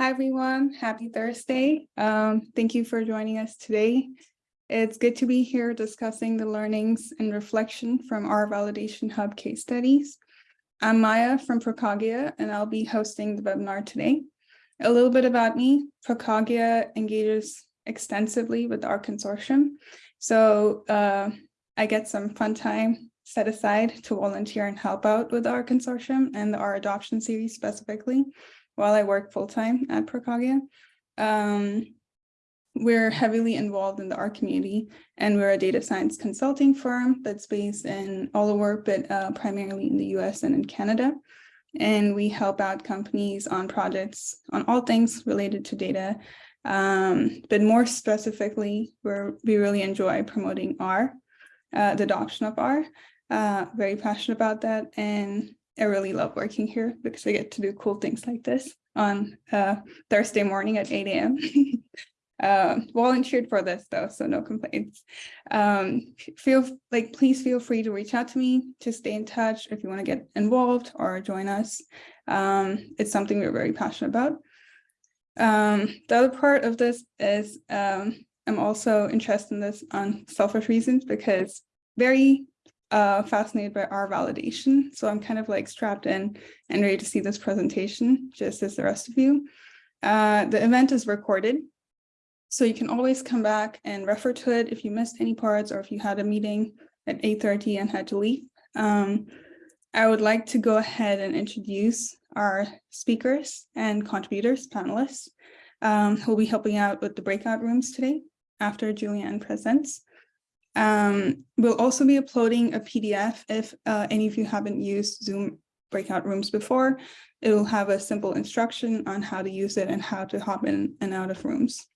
Hi, everyone. Happy Thursday. Um, thank you for joining us today. It's good to be here discussing the learnings and reflection from our Validation Hub case studies. I'm Maya from Procogia, and I'll be hosting the webinar today. A little bit about me, Procogia engages extensively with R Consortium. So uh, I get some fun time set aside to volunteer and help out with R Consortium and R adoption series specifically while I work full-time at Procogia. Um, we're heavily involved in the R community and we're a data science consulting firm that's based in all over, but uh, primarily in the US and in Canada. And we help out companies on projects on all things related to data. Um, but more specifically, we're, we really enjoy promoting R, uh, the adoption of R. Uh, very passionate about that. And I really love working here because I get to do cool things like this on uh, Thursday morning at 8 a.m. uh, volunteered for this though, so no complaints. Um, feel like, please feel free to reach out to me to stay in touch if you want to get involved or join us. Um, it's something we're very passionate about. Um, the other part of this is um, I'm also interested in this on selfish reasons because very uh, fascinated by R validation. So I'm kind of like strapped in and ready to see this presentation, just as the rest of you. Uh, the event is recorded, so you can always come back and refer to it if you missed any parts or if you had a meeting at 8.30 and had to leave. Um, I would like to go ahead and introduce our speakers and contributors, panelists, um, who will be helping out with the breakout rooms today after Juliane presents. Um, we'll also be uploading a PDF if uh, any of you haven't used Zoom breakout rooms before. It will have a simple instruction on how to use it and how to hop in and out of rooms.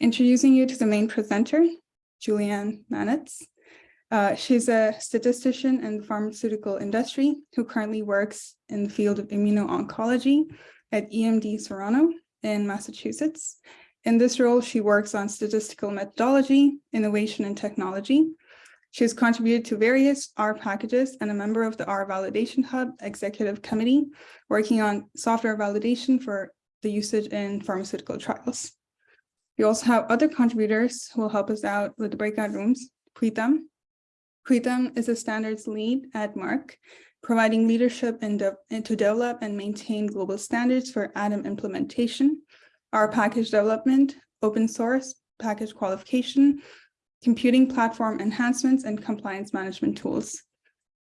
Introducing you to the main presenter, Juliane Manitz. Uh, she's a statistician in the pharmaceutical industry who currently works in the field of immuno-oncology at EMD Serono in Massachusetts. In this role, she works on statistical methodology, innovation, and technology. She has contributed to various R packages and a member of the R Validation Hub Executive Committee, working on software validation for the usage in pharmaceutical trials. We also have other contributors who will help us out with the breakout rooms. Preetham. Preetham is a standards lead at Merck, providing leadership de to develop and maintain global standards for ADAM implementation R package development, open source, package qualification, computing platform enhancements, and compliance management tools.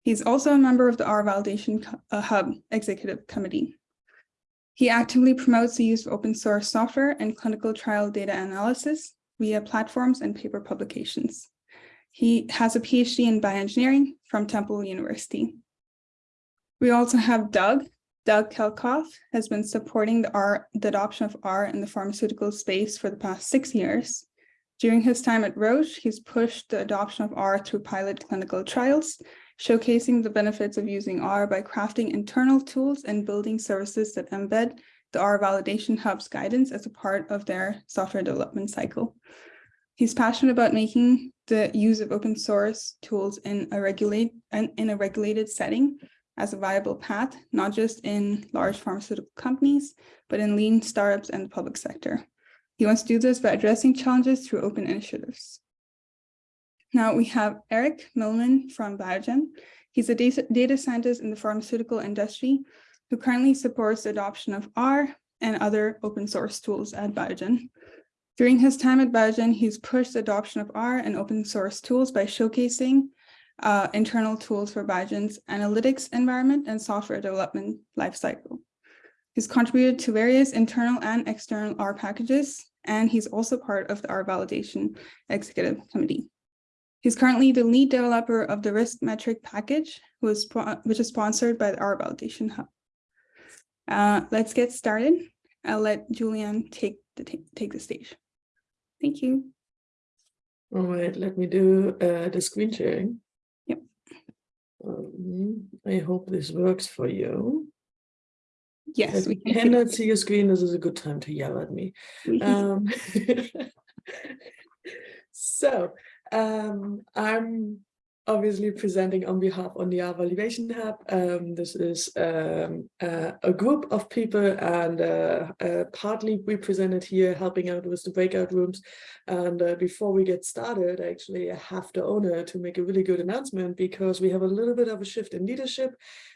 He's also a member of the R Validation uh, Hub Executive Committee. He actively promotes the use of open source software and clinical trial data analysis via platforms and paper publications. He has a PhD in bioengineering from Temple University. We also have Doug, Doug Kelkhoff has been supporting the, R, the adoption of R in the pharmaceutical space for the past six years. During his time at Roche, he's pushed the adoption of R through pilot clinical trials, showcasing the benefits of using R by crafting internal tools and building services that embed the R Validation Hub's guidance as a part of their software development cycle. He's passionate about making the use of open source tools in a, regulate, in a regulated setting as a viable path, not just in large pharmaceutical companies, but in lean startups and the public sector. He wants to do this by addressing challenges through open initiatives. Now we have Eric Milliman from Biogen. He's a data scientist in the pharmaceutical industry who currently supports the adoption of R and other open source tools at Biogen. During his time at Biogen, he's pushed the adoption of R and open source tools by showcasing uh, internal tools for Biogen's analytics environment and software development lifecycle. He's contributed to various internal and external R packages, and he's also part of the R validation executive committee. He's currently the lead developer of the risk metric package, which is sponsored by the R validation hub. Uh, let's get started. I'll let Juliane take the take the stage. Thank you. All right, let me do uh, the screen sharing. Um, I hope this works for you. Yes, we can cannot see your screen. This is a good time to yell at me. Um, so um, I'm obviously presenting on behalf on the R Validation Hub. Um, this is um, uh, a group of people and uh, uh, partly represented here helping out with the breakout rooms. And uh, before we get started, actually, I have the honor to make a really good announcement because we have a little bit of a shift in leadership.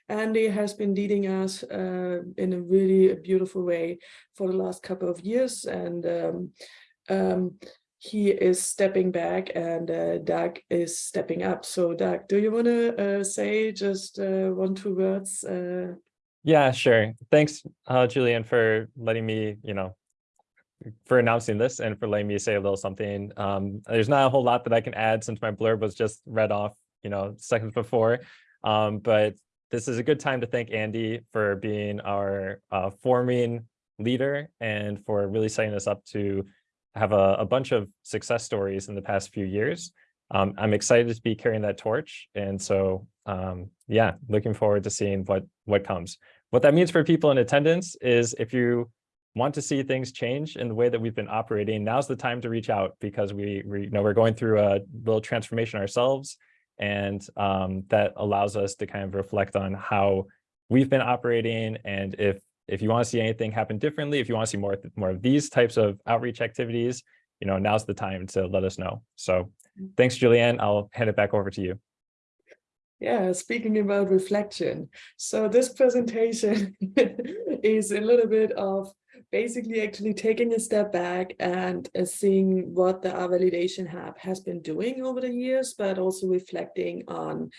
Andy has been leading us uh, in a really beautiful way for the last couple of years. And um, um, he is stepping back and uh, Doug is stepping up. So Doug, do you want to uh, say just uh, one, two words? Uh? Yeah, sure. Thanks, uh, Julian, for letting me, you know, for announcing this and for letting me say a little something. Um, there's not a whole lot that I can add since my blurb was just read off, you know, seconds before. Um, but this is a good time to thank Andy for being our uh, forming leader and for really setting us up to have a, a bunch of success stories in the past few years. Um, I'm excited to be carrying that torch. And so, um, yeah, looking forward to seeing what, what comes. What that means for people in attendance is if you want to see things change in the way that we've been operating, now's the time to reach out because we, we you know we're going through a little transformation ourselves. And um, that allows us to kind of reflect on how we've been operating and if if you want to see anything happen differently, if you want to see more, more of these types of outreach activities, you know, now's the time to let us know. So thanks, Juliane. I'll hand it back over to you. Yeah, speaking about reflection. So this presentation is a little bit of basically actually taking a step back and uh, seeing what the R Validation Hub has been doing over the years, but also reflecting on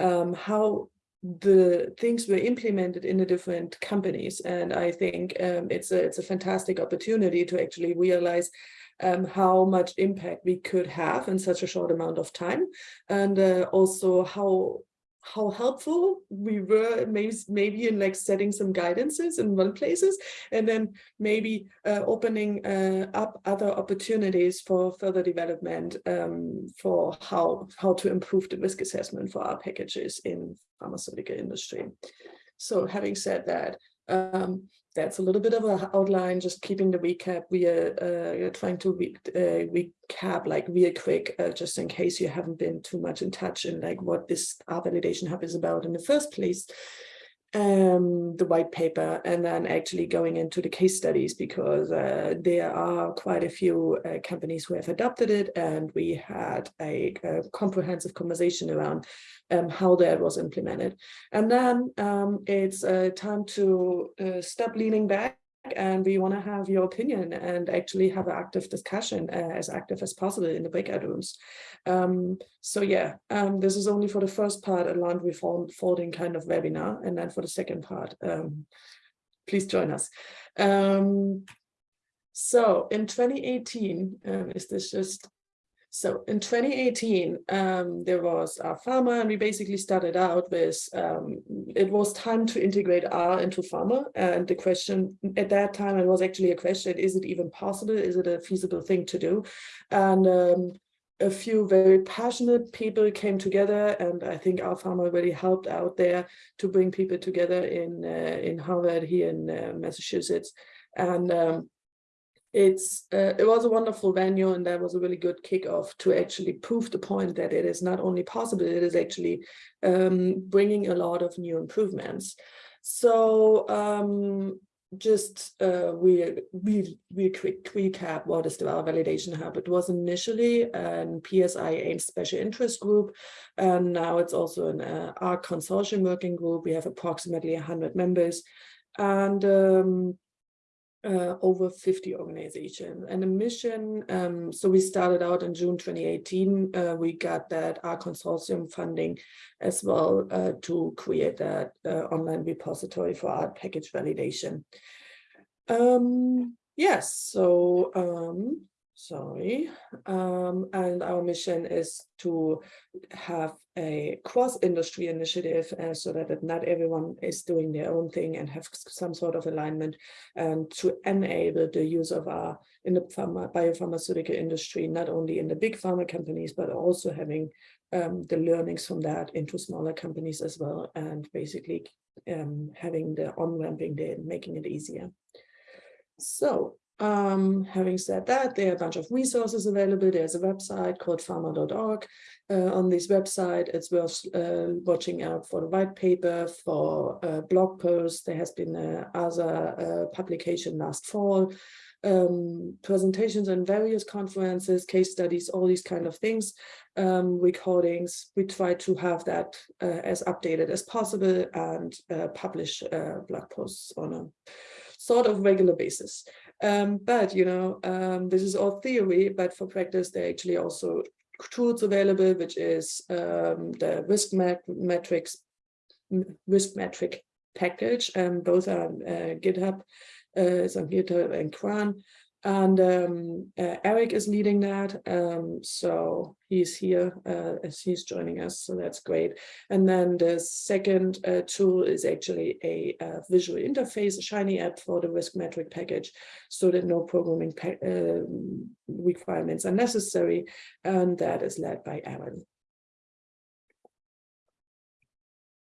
um, how the things were implemented in the different companies. And I think um, it's, a, it's a fantastic opportunity to actually realize um, how much impact we could have in such a short amount of time. And uh, also how how helpful we were maybe maybe in like setting some guidances in one places and then maybe uh, opening uh, up other opportunities for further development um, for how how to improve the risk assessment for R packages in pharmaceutical industry. So having said that um, that's a little bit of an outline, just keeping the recap. We are uh, trying to re uh, recap like real quick, uh, just in case you haven't been too much in touch in like what this R Validation Hub is about in the first place um, the white paper and then actually going into the case studies because uh, there are quite a few uh, companies who have adopted it and we had a, a comprehensive conversation around um, how that was implemented. And then um, it's uh, time to uh, stop leaning back and we want to have your opinion and actually have an active discussion uh, as active as possible in the breakout rooms. Um, so yeah, um, this is only for the first part, a laundry folding kind of webinar. And then for the second part, um, please join us. Um, so in 2018, um, is this just so in 2018, um, there was R pharma, and we basically started out with, um, it was time to integrate R into pharma. And the question at that time, it was actually a question, is it even possible? Is it a feasible thing to do? And um, a few very passionate people came together and I think R pharma really helped out there to bring people together in uh, in Harvard here in uh, Massachusetts. And um, it's uh, it was a wonderful venue and that was a really good kickoff to actually prove the point that it is not only possible it is actually um, bringing a lot of new improvements. So um, just uh, we we we quick recap what is the validation hub. It was initially an PSI AIMS special interest group and now it's also an uh, R consortium working group. We have approximately 100 members. And um, uh, over 50 organizations and a mission. Um, so we started out in June 2018. Uh, we got that R Consortium funding as well uh, to create that uh, online repository for R package validation. Um, yes, so um, sorry. Um, and our mission is to have a cross-industry initiative uh, so that not everyone is doing their own thing and have some sort of alignment and to enable the use of R in the pharma, biopharmaceutical industry, not only in the big pharma companies, but also having um, the learnings from that into smaller companies as well, and basically um, having the on-ramping there, making it easier. So Um, having said that, there are a bunch of resources available. There's a website called pharmaR.org. Uh, on this website, it's worth uh, watching out for the white paper, for uh, blog posts. There has been a other uh, publication last fall, um, presentations on various conferences, case studies, all these kind of things, um, recordings. We try to have that uh, as updated as possible and uh, publish blog posts on a sort of regular basis. Um, but, you know, um, this is all theory, but for practice, there are actually also tools available, which is um, the risk metrics, risk metric package. And both are uh, GitHub, uh, on GitHub and CRAN. And um, uh, Eric is leading that. Um, so he's here uh, as he's joining us. So that's great. And then the second uh, tool is actually a, a, visual interface, a Shiny app for the risk metric package so that no programming um, requirements are necessary. And that is led by Aaron.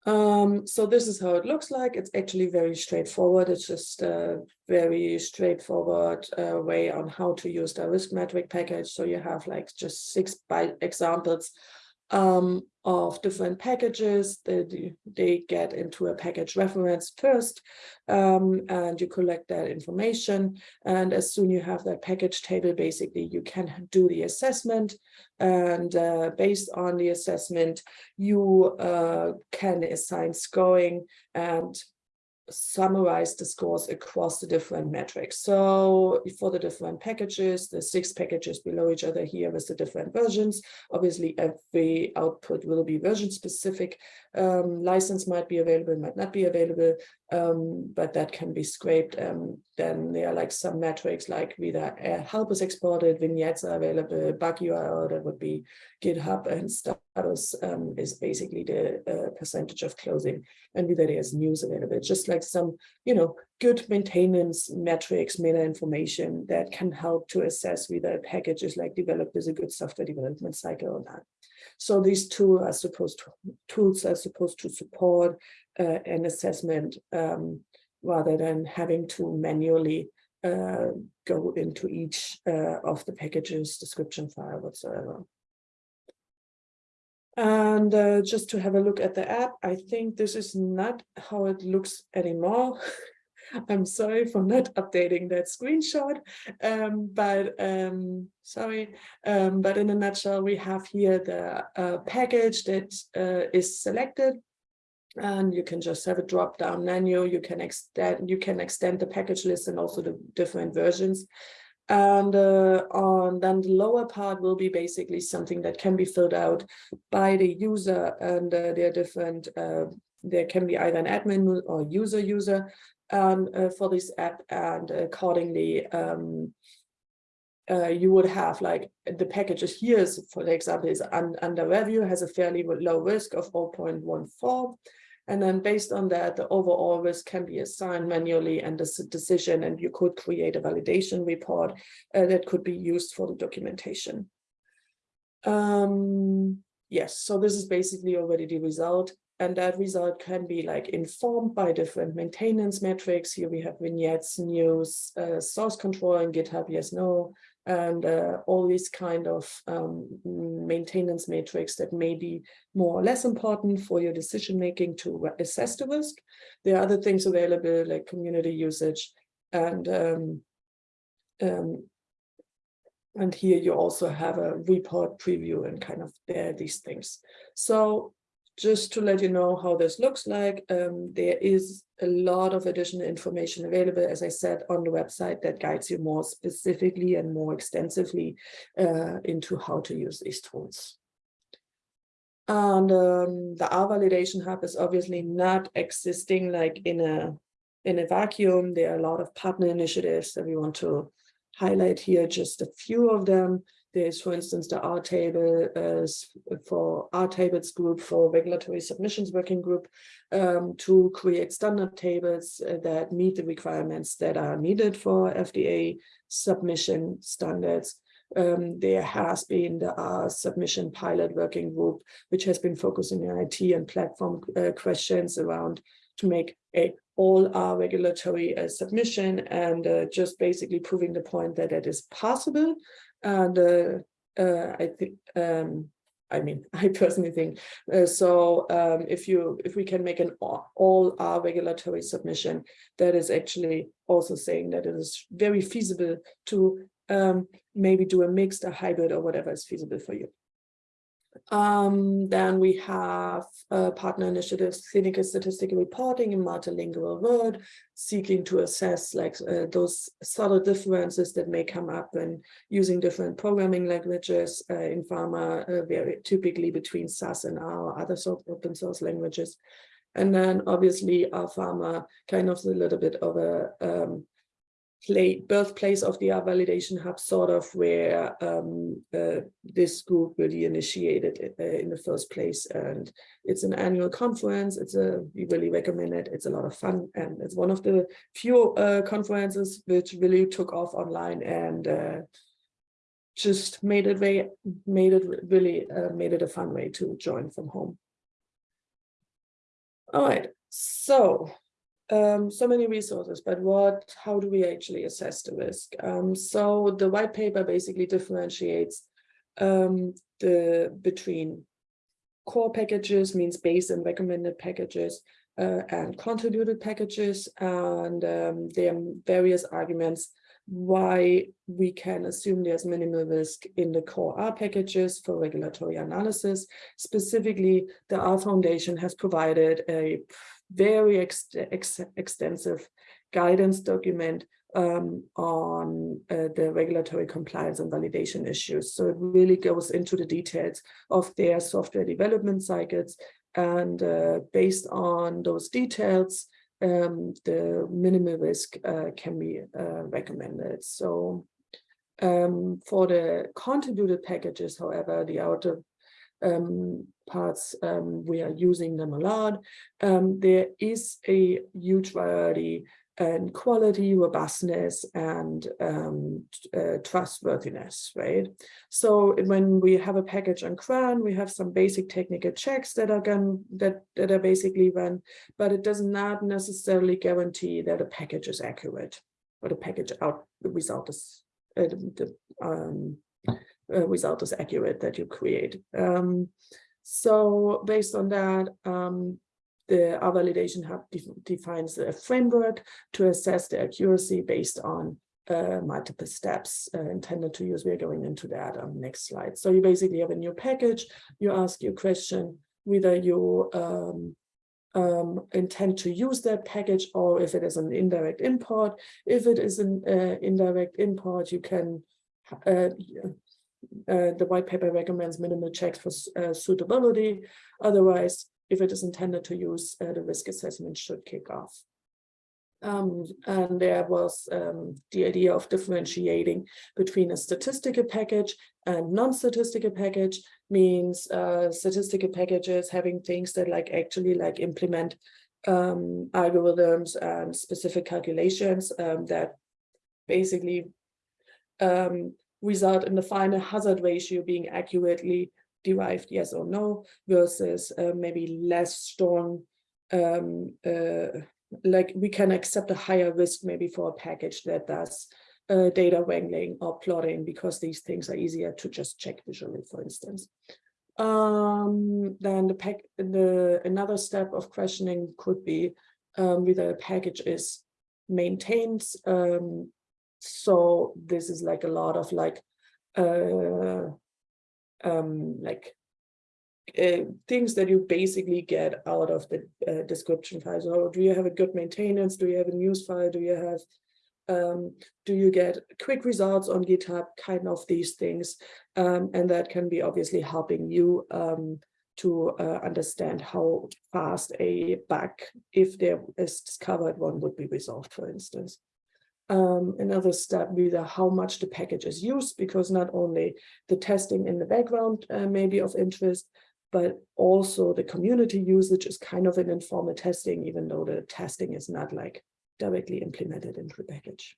Um, so this is how it looks like. It's actually very straightforward. It's just a very straightforward uh, way on how to use the risk metric package. So you have like just six by examples um, of different packages that they get into a package reference first um, and you collect that information. And as soon you have that package table basically you can do the assessment. And uh, based on the assessment you uh, can assign scoring and summarize the scores across the different metrics. So for the different packages, the six packages below each other here with the different versions, obviously every output will be version specific. Um, license might be available, might not be available, um, but that can be scraped. Um, then there are like some metrics like whether help is exported, vignettes are available, bug URL that would be GitHub and status um, is basically the uh, percentage of closing and whether there's news available. Just like some, you know, good maintenance metrics, meta information that can help to assess whether a package is like developed as a good software development cycle or not. So these two are supposed to, tools are supposed to support uh, an assessment um, rather than having to manually uh, go into each uh, of the packages description file whatsoever. And uh, just to have a look at the app, I think this is not how it looks anymore. I'm sorry for not updating that screenshot, um, but um, sorry. Um, but in a nutshell, we have here the uh, package that uh, is selected and you can just have a drop down menu. You can extend you can extend the package list and also the different versions. And uh, on then the lower part will be basically something that can be filled out by the user and uh, there are different uh, there can be either an admin or user user um, uh, for this app and accordingly um, uh, you would have like the packages here is for example is un under review has a fairly low risk of 0.14 and then based on that, the overall risk can be assigned manually and this decision, and you could create a validation report uh, that could be used for the documentation. Um, yes, so this is basically already the result. And that result can be like informed by different maintenance metrics. Here we have vignettes, news, uh, source control and GitHub, yes, no, and uh, all these kind of um, maintenance matrix that may be more or less important for your decision making to assess the risk. There are other things available like community usage and um, um, and here you also have a report preview and kind of there these things. So just to let you know how this looks like, um, there is a lot of additional information available, as I said, on the website that guides you more specifically and more extensively uh, into how to use these tools. And um, the R validation hub is obviously not existing like in a in a vacuum. There are a lot of partner initiatives that we want to highlight here, just a few of them. There's, for instance, the R table uh, for R tables group for regulatory submissions working group um, to create standard tables uh, that meet the requirements that are needed for FDA submission standards. Um, there has been the R submission pilot working group, which has been focusing on IT and platform uh, questions around to make a all R regulatory uh, submission and uh, just basically proving the point that it is possible. And uh, uh, I think, um, I mean, I personally think, uh, so um, if you, if we can make an all, all R regulatory submission, that is actually also saying that it is very feasible to um, maybe do a mixed, a hybrid or whatever is feasible for you. Um, then we have uh, partner initiatives, clinical statistical reporting in multilingual world, seeking to assess like uh, those subtle differences that may come up when using different programming languages uh, in pharma, uh, very typically between SAS and R other sort of open source languages. And then obviously R pharma kind of a little bit of a um, play, birthplace of the validation hub, sort of where um, uh, this group really initiated uh, in the first place. And it's an annual conference. It's a we really recommend it. It's a lot of fun, and it's one of the few uh, conferences which really took off online and uh, just made it way made it really uh, made it a fun way to join from home. All right, so um, so many resources, but what, how do we actually assess the risk? Um, so the white paper basically differentiates um, the between core packages means base and recommended packages uh, and contributed packages. And um, there are various arguments why we can assume there's minimal risk in the core R packages for regulatory analysis. Specifically, the R Foundation has provided a very ex ex extensive guidance document um, on uh, the regulatory compliance and validation issues. So it really goes into the details of their software development cycles. And uh, based on those details, um, the minimal risk uh, can be uh, recommended. So um, for the contributed packages, however, the outer um, parts, um, we are using them a lot. Um, there is a huge variety and quality, robustness, and um, uh, trustworthiness, right? So when we have a package on CRAN, we have some basic technical checks that are going that that are basically run, but it does not necessarily guarantee that a package is accurate or the package out the result is uh, the, um, uh, result is accurate that you create. Um, so based on that, um, the R validation hub def defines a framework to assess the accuracy based on uh, multiple steps uh, intended to use. We're going into that on the next slide. So you basically have a new package. You ask your question whether you um, um, intend to use that package or if it is an indirect import. If it is an uh, indirect import, you can uh, uh, the white paper recommends minimal checks for uh, suitability. Otherwise, if it is intended to use, uh, the risk assessment should kick off. Um, and there was um, the idea of differentiating between a statistical package and non-statistical package means uh, statistical packages having things that like actually like implement um, algorithms and specific calculations um, that basically um, result in the final hazard ratio being accurately derived yes or no versus uh, maybe less strong um, uh, like we can accept a higher risk maybe for a package that does uh, data wrangling or plotting because these things are easier to just check visually for instance. Um, then the pack the another step of questioning could be um, whether a package is maintained um, so this is like a lot of like uh um like uh, things that you basically get out of the uh, description file. So do you have a good maintenance? Do you have a news file? Do you have, um, do you get quick results on GitHub? Kind of these things. Um, and that can be obviously helping you um, to uh, understand how fast a bug, if there is discovered one, would be resolved, for instance um, another step whether how much the package is used, because not only the testing in the background uh, may be of interest, but also the community usage is kind of an informal testing, even though the testing is not like directly implemented into the package.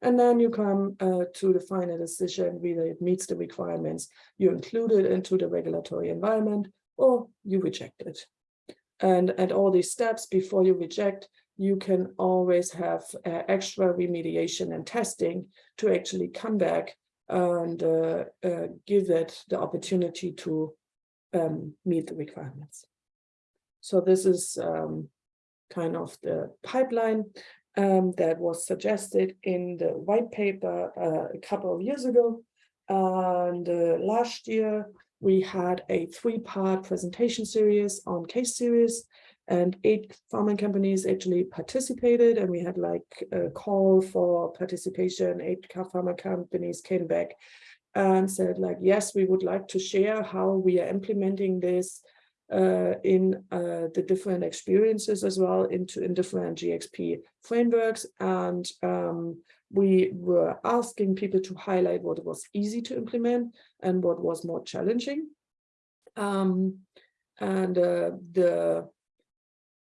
And then you come uh, to the final decision, whether it meets the requirements, you include it into the regulatory environment, or you reject it. And at all these steps before you reject, you can always have uh, extra remediation and testing to actually come back and uh, uh, give it the opportunity to um, meet the requirements. So this is um, kind of the pipeline um, that was suggested in the white paper uh, a couple of years ago. And uh, last year, we had a three-part presentation series on case series and eight pharma companies actually participated and we had like a call for participation. Eight pharma companies came back and said like, yes, we would like to share how we are implementing this uh, in uh, the different experiences as well into in different GXP frameworks. And um, we were asking people to highlight what was easy to implement and what was more challenging. Um, and uh, the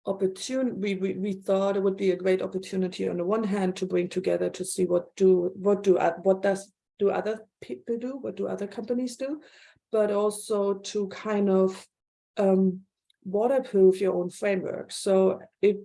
opportunity we, we we thought it would be a great opportunity on the one hand to bring together to see what do what do what does do other people do what do other companies do but also to kind of um, waterproof your own framework. So if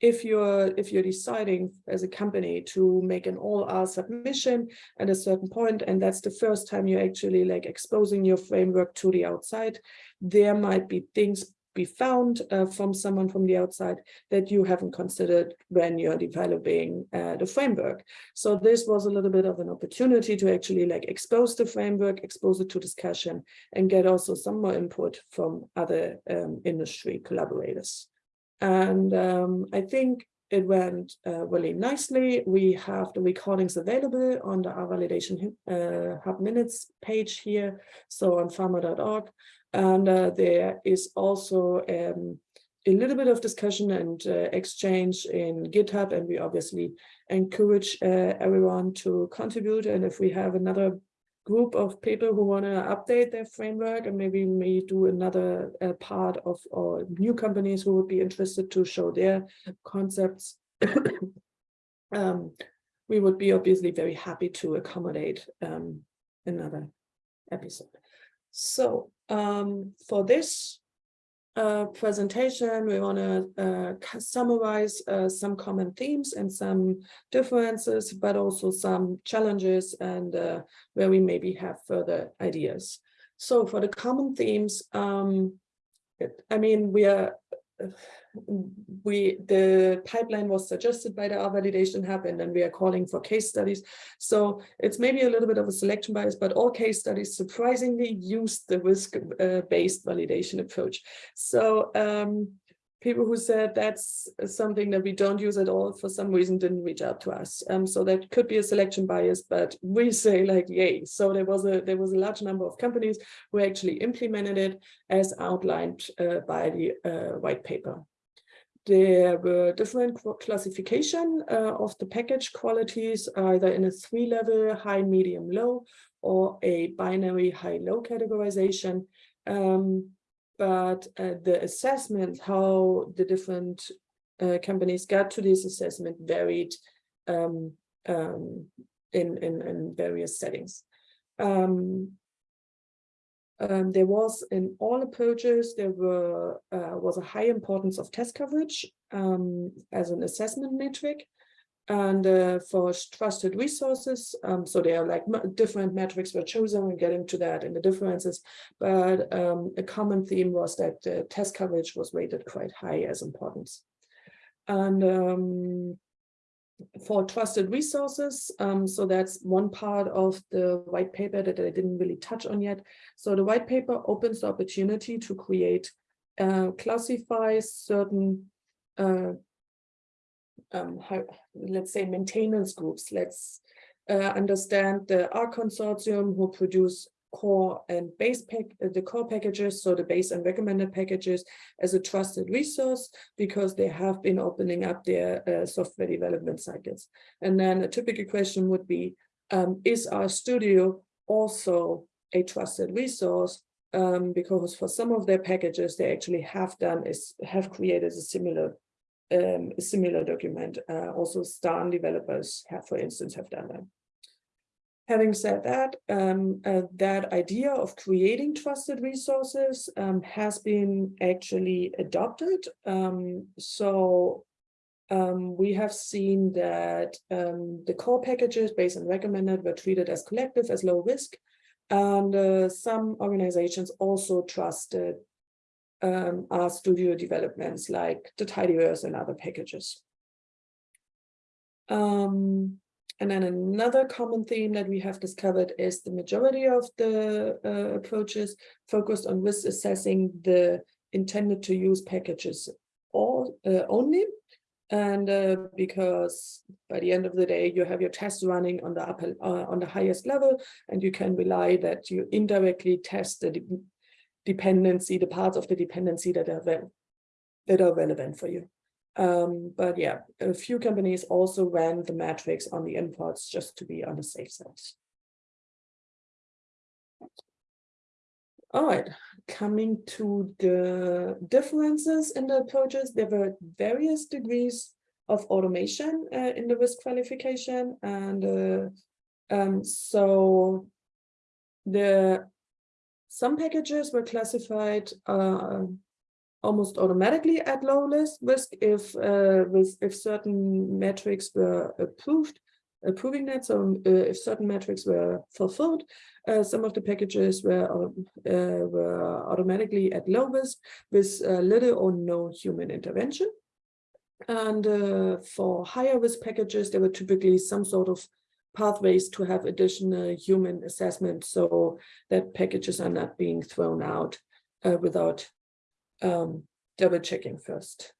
if you're if you're deciding as a company to make an all R submission at a certain point, and that's the first time you're actually like exposing your framework to the outside, there might be things be found uh, from someone from the outside that you haven't considered when you're developing uh, the framework. So this was a little bit of an opportunity to actually like expose the framework, expose it to discussion and get also some more input from other um, industry collaborators. And um, I think it went uh, really nicely. We have the recordings available on the R Validation uh, Hub Minutes page here, so on pharmaR.org. And uh, there is also um, a little bit of discussion and uh, exchange in GitHub, and we obviously encourage uh, everyone to contribute. And if we have another group of people who want to update their framework and maybe may do another uh, part of or new companies who would be interested to show their concepts, um, we would be obviously very happy to accommodate um, another episode. So um, for this uh, presentation, we want to uh, summarize uh, some common themes and some differences, but also some challenges and uh, where we maybe have further ideas. So for the common themes, um, it, I mean, we are we the pipeline was suggested by the R validation hub and then we are calling for case studies. So it's maybe a little bit of a selection bias but all case studies surprisingly used the risk uh, validation approach. So um, people who said that's something that we don't use at all for some reason didn't reach out to us. Um, so that could be a selection bias but we say like yay. So there was a there was a large number of companies who actually implemented it as outlined uh, by the uh, white paper there were different classification uh, of the package qualities, either in a three level, high, medium, low, or a binary high-low categorization. Um, but uh, the assessment, how the different uh, companies got to this assessment varied um, um, in, in, in, various settings. Um, um, there was in all approaches, there were uh, was a high importance of test coverage um, as an assessment metric. And uh, for trusted resources, um, so there are like different metrics were chosen, we're getting to that and the differences, but um, a common theme was that test coverage was rated quite high as importance. And um, for trusted resources. Um, so that's one part of the white paper that I didn't really touch on yet. So the white paper opens the opportunity to create, uh, classify certain, uh, um, how, let's say maintenance groups. Let's uh, understand the R consortium who produce core and base pack uh, the core packages so the base and recommended packages as a trusted resource because they have been opening up their uh, software development cycles. And then a typical question would be um, is studio also a trusted resource? Um, because for some of their packages they actually have done is have created a similar um, a similar document uh, also Stan developers have for instance have done that Having said that, um, uh, that idea of creating trusted resources um, has been actually adopted. Um, so um, we have seen that um, the core packages based on recommended were treated as collective as low risk. And uh, some organizations also trusted um, RStudio developments like the Tidyverse and other packages. Um, and then another common theme that we have discovered is the majority of the uh, approaches focused on risk assessing the intended to use packages all uh, only. And uh, because by the end of the day, you have your tests running on the upper, uh, on the highest level, and you can rely that you indirectly test the de dependency, the parts of the dependency that are that are relevant for you. Um, but yeah, a few companies also ran the matrix on the imports just to be on the safe side. All right, coming to the differences in the approaches, there were various degrees of automation uh, in the risk qualification. And uh, um, so the some packages were classified uh, almost automatically at low risk if uh, with if certain metrics were approved approving that. So uh, if certain metrics were fulfilled uh, some of the packages were uh, were automatically at low risk with uh, little or no human intervention. And uh, for higher risk packages there were typically some sort of pathways to have additional human assessment. So that packages are not being thrown out without um, double checking first.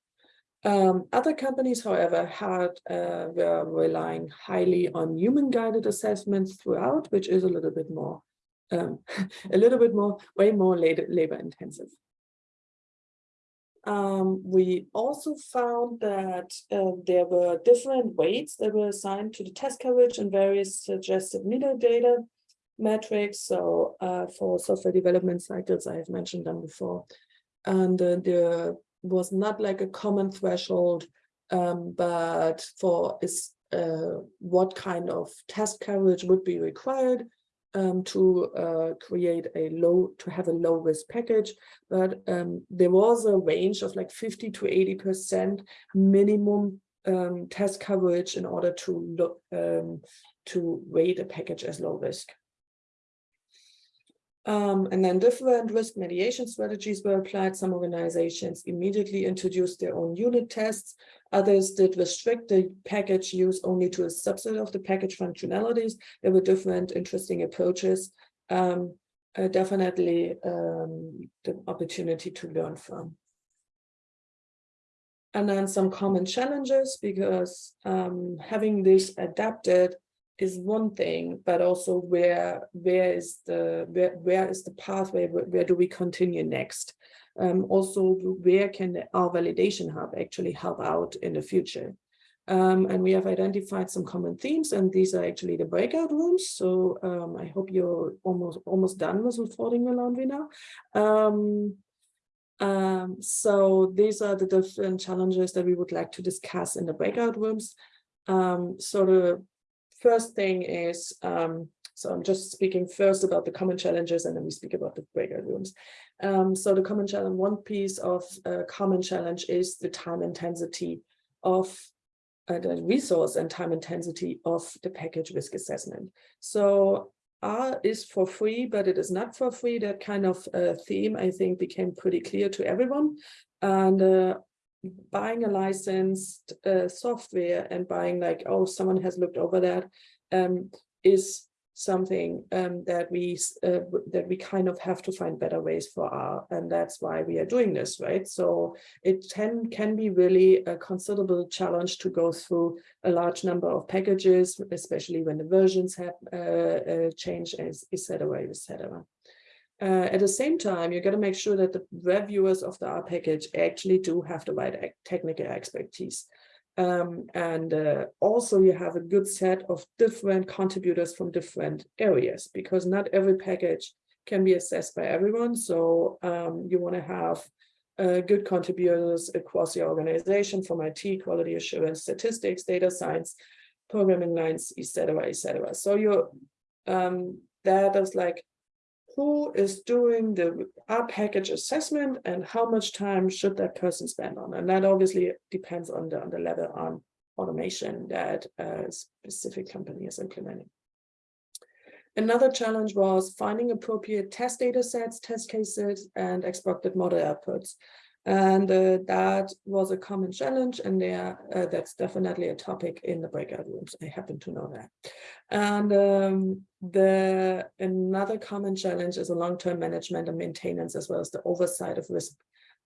Um, other companies, however, had uh, were relying highly on human guided assessments throughout, which is a little bit more, um, a little bit more, way more labor intensive. Um, we also found that uh, there were different weights that were assigned to the test coverage and various suggested metadata metrics. So uh, for software development cycles, I have mentioned them before and uh, there was not like a common threshold, um, but for is uh, what kind of test coverage would be required um, to uh, create a low, to have a low risk package. But um, there was a range of like 50 to 80% minimum um, test coverage in order to look um, to rate a package as low risk. Um, and then different risk mediation strategies were applied. Some organizations immediately introduced their own unit tests. Others did restrict the package use only to a subset of the package functionalities. There were different interesting approaches. Um, uh, definitely um, the opportunity to learn from. And then some common challenges because um, having this adapted is one thing, but also where where is the where where is the pathway? Where, where do we continue next? Um, also, where can R Validation Hub actually help out in the future? Um, and we have identified some common themes, and these are actually the breakout rooms. So um, I hope you're almost almost done with your laundry now. Um, um, so these are the different challenges that we would like to discuss in the breakout rooms. Um, so the first thing is, um, so I'm just speaking first about the common challenges and then we speak about the breakout rooms. Um, so the common challenge, one piece of uh, common challenge is the time intensity of uh, the resource and time intensity of the package risk assessment. So R is for free, but it is not for free. That kind of uh, theme, I think, became pretty clear to everyone. And uh, buying a licensed uh, software and buying like, oh, someone has looked over that um, is something um, that we uh, that we kind of have to find better ways for R and that's why we are doing this right? So it can can be really a considerable challenge to go through a large number of packages especially when the versions have uh, uh, changed etc etc uh, at the same time, you got to make sure that the reviewers of the R package actually do have the right technical expertise. Um, and uh, also you have a good set of different contributors from different areas because not every package can be assessed by everyone. So um, you want to have uh, good contributors across your organization from IT, quality assurance, statistics, data science, programming lines, etc., etc. So you um, that is like who is doing the R package assessment and how much time should that person spend on? And that obviously depends on the, on the level on automation that a specific company is implementing. Another challenge was finding appropriate test data sets, test cases, and expected model outputs. And uh, that was a common challenge, and there uh, that's definitely a topic in the breakout rooms. I happen to know that. And um, the another common challenge is a long-term management and maintenance, as well as the oversight of risk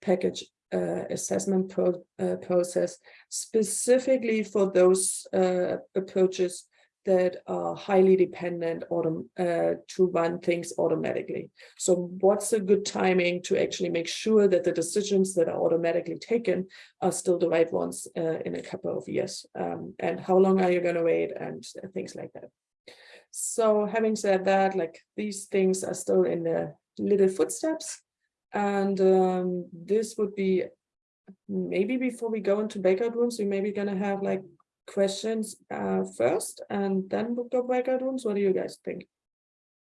package uh, assessment pro uh, process, specifically for those uh, approaches that are highly dependent uh, to run things automatically. So what's a good timing to actually make sure that the decisions that are automatically taken are still the right ones uh, in a couple of years? Um, and how long are you going to wait and things like that? So having said that, like these things are still in the little footsteps. And um, this would be maybe before we go into breakout rooms, we maybe going to have like questions uh, first and then we'll go breakout rooms. What do you guys think?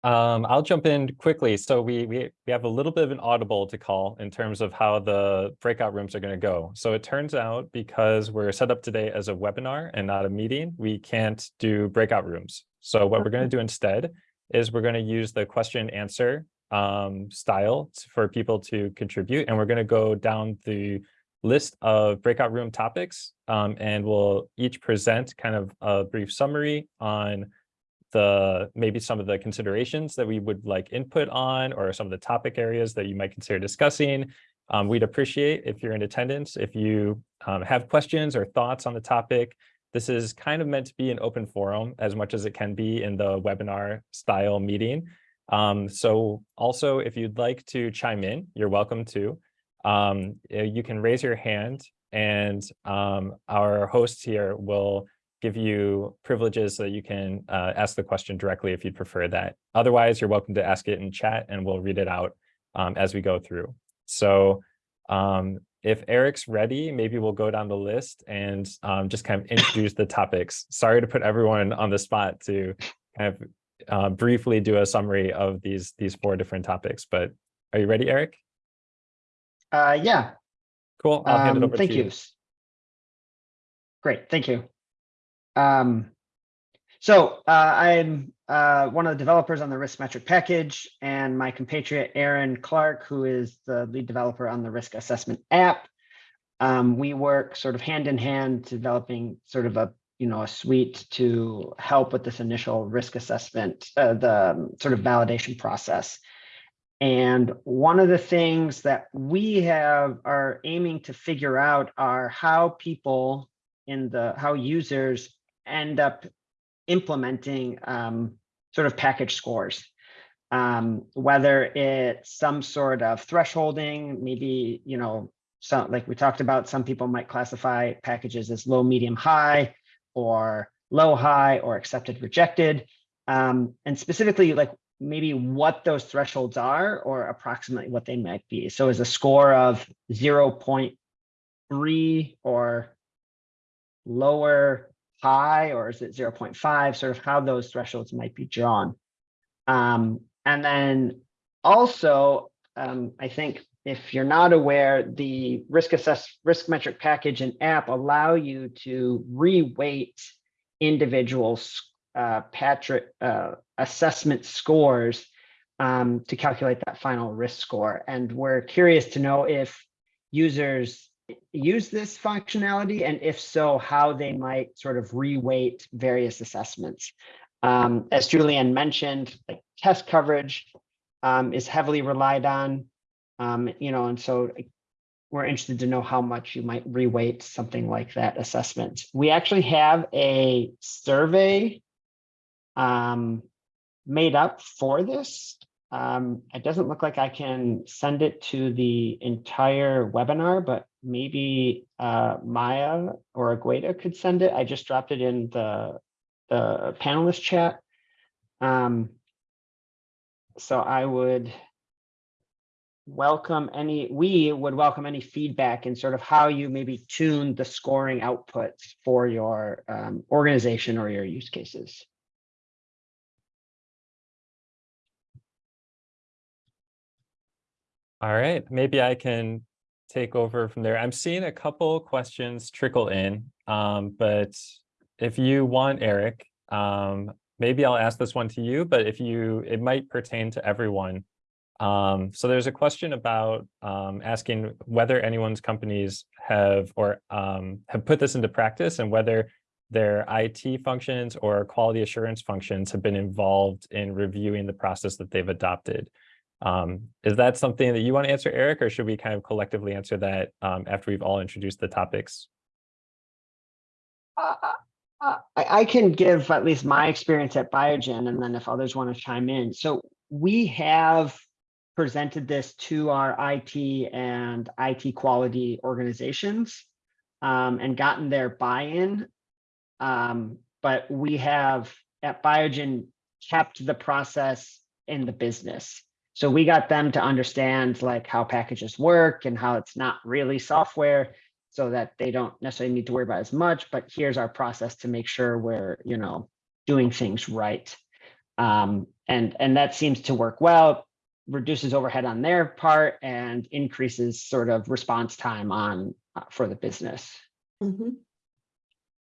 Um, I'll jump in quickly. So we, we, we have a little bit of an audible to call in terms of how the breakout rooms are going to go. So it turns out because we're set up today as a webinar and not a meeting, we can't do breakout rooms. So what we're going to do instead is we're going to use the question and answer um, style for people to contribute. And we're going to go down the list of breakout room topics um, and we'll each present kind of a brief summary on the maybe some of the considerations that we would like input on or some of the topic areas that you might consider discussing. Um, we'd appreciate if you're in attendance, if you um, have questions or thoughts on the topic. This is kind of meant to be an open forum as much as it can be in the webinar style meeting. Um, so also, if you'd like to chime in, you're welcome to um, you can raise your hand and um, our hosts here will give you privileges so that you can uh, ask the question directly if you'd prefer that. Otherwise, you're welcome to ask it in chat and we'll read it out um, as we go through. So um, if Eric's ready, maybe we'll go down the list and um, just kind of introduce the topics. Sorry to put everyone on the spot to kind of uh, briefly do a summary of these, these four different topics, but are you ready, Eric? Uh, yeah, Cool. I'll hand it um, over thank to you. you. Great, thank you. Um, so uh, I'm uh, one of the developers on the riskmetric package and my compatriot Aaron Clark, who is the lead developer on the risk assessment app. Um, we work sort of hand in hand developing sort of a you know a suite to help with this initial risk assessment, uh, the um, sort of validation process. And one of the things that we have are aiming to figure out are how people in the how users end up implementing um, sort of package scores. Um, whether it's some sort of thresholding, maybe, you know, some like we talked about, some people might classify packages as low, medium, high, or low, high, or accepted, rejected. Um, and specifically, like maybe what those thresholds are or approximately what they might be. So is a score of 0.3 or lower high, or is it 0.5, sort of how those thresholds might be drawn. Um, and then also, um, I think if you're not aware, the risk assess riskmetric package and app allow you to reweight individuals uh, Patrick uh, assessment scores um, to calculate that final risk score. And we're curious to know if users use this functionality and if so, how they might sort of reweight various assessments. Um, as Juliane mentioned, like test coverage um, is heavily relied on, um, you know, and so we're interested to know how much you might reweight something like that assessment. We actually have a survey um, made up for this. Um, it doesn't look like I can send it to the entire webinar, but maybe uh, Maya or Agueda could send it. I just dropped it in the, the panelist chat. Um, so I would welcome any, we would welcome any feedback in sort of how you maybe tune the scoring outputs for your um, organization or your use cases. All right, maybe I can take over from there. I'm seeing a couple questions trickle in, um, but if you want, Eric, um, maybe I'll ask this one to you, but if you, it might pertain to everyone. Um, so there's a question about um, asking whether anyone's companies have or um, have put this into practice and whether their IT functions or quality assurance functions have been involved in reviewing the process that they've adopted. Um, is that something that you want to answer, Eric, or should we kind of collectively answer that um, after we've all introduced the topics? Uh, uh, I, can give at least my experience at Biogen, and then if others want to chime in. So we have presented this to our IT and IT quality organizations um, and gotten their buy-in. Um, but we have at Biogen kept the process in the business. So we got them to understand like how packages work and how it's not really software so that they don't necessarily need to worry about as much, but here's our process to make sure we're, you know, doing things right. Um, and, and that seems to work well, reduces overhead on their part and increases sort of response time on uh, for the business. Mhm.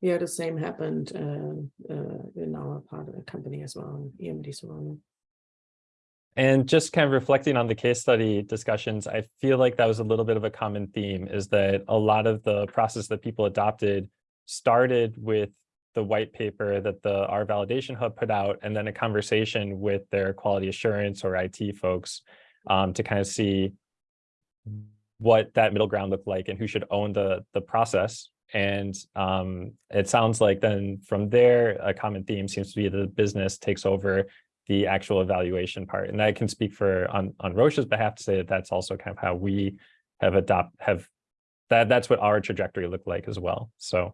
Yeah, the same happened uh, uh, in our part of the company as well, EMD Serono. And just kind of reflecting on the case study discussions, I feel like that was a little bit of a common theme is that a lot of the process that people adopted started with the white paper that the R Validation Hub put out, and then a conversation with their quality assurance or IT folks um, to kind of see what that middle ground looked like and who should own the, the process. And um, it sounds like then from there, a common theme seems to be the business takes over the actual evaluation part. And I can speak for on, on Roche's behalf to say that that's also kind of how we have adopt have that that's what our trajectory looked like as well. So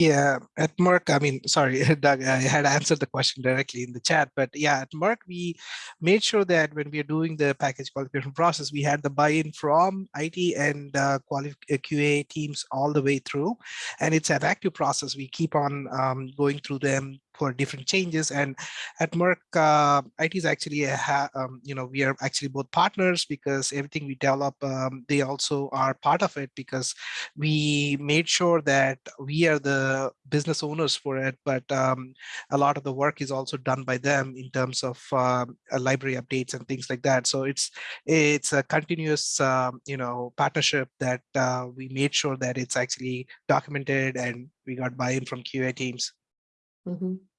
Yeah, at Merck, I mean, sorry, Doug, I had answered the question directly in the chat, but yeah, at Merck, we made sure that when we are doing the package qualification process, we had the buy-in from IT and uh, uh, QA teams all the way through. And it's an active process. We keep on um, going through them for different changes. And at Merck, uh, IT is actually, a um, you know, we are actually both partners because everything we develop, um, they also are part of it because we made sure that we are the business owners for it, but um, a lot of the work is also done by them in terms of uh, library updates and things like that. So it's it's a continuous, um, you know, partnership that uh, we made sure that it's actually documented and we got buy-in from QA teams. Mm -hmm.